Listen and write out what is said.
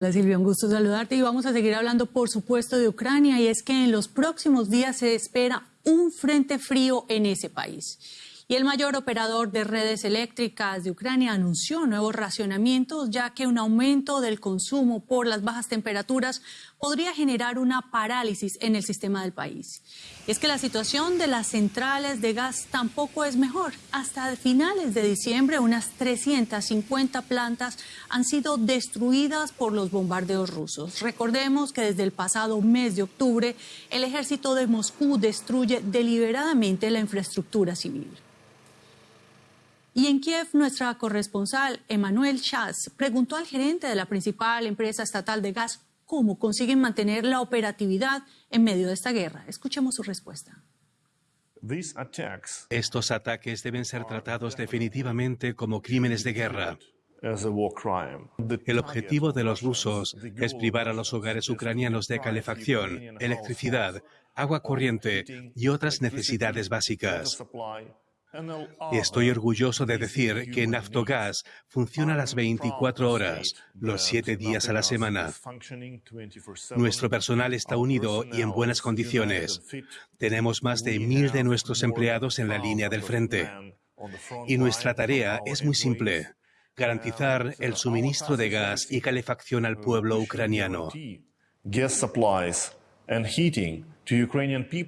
Hola Silvia, un gusto saludarte y vamos a seguir hablando por supuesto de Ucrania y es que en los próximos días se espera un frente frío en ese país. Y el mayor operador de redes eléctricas de Ucrania anunció nuevos racionamientos, ya que un aumento del consumo por las bajas temperaturas podría generar una parálisis en el sistema del país. Es que la situación de las centrales de gas tampoco es mejor. Hasta finales de diciembre, unas 350 plantas han sido destruidas por los bombardeos rusos. Recordemos que desde el pasado mes de octubre, el ejército de Moscú destruye deliberadamente la infraestructura civil. Y en Kiev, nuestra corresponsal, Emanuel Chas, preguntó al gerente de la principal empresa estatal de gas cómo consiguen mantener la operatividad en medio de esta guerra. Escuchemos su respuesta. Estos ataques deben ser tratados definitivamente como crímenes de guerra. El objetivo de los rusos es privar a los hogares ucranianos de calefacción, electricidad, agua corriente y otras necesidades básicas. Estoy orgulloso de decir que Naftogás funciona las 24 horas, los 7 días a la semana. Nuestro personal está unido y en buenas condiciones. Tenemos más de mil de nuestros empleados en la línea del frente. Y nuestra tarea es muy simple, garantizar el suministro de gas y calefacción al pueblo ucraniano.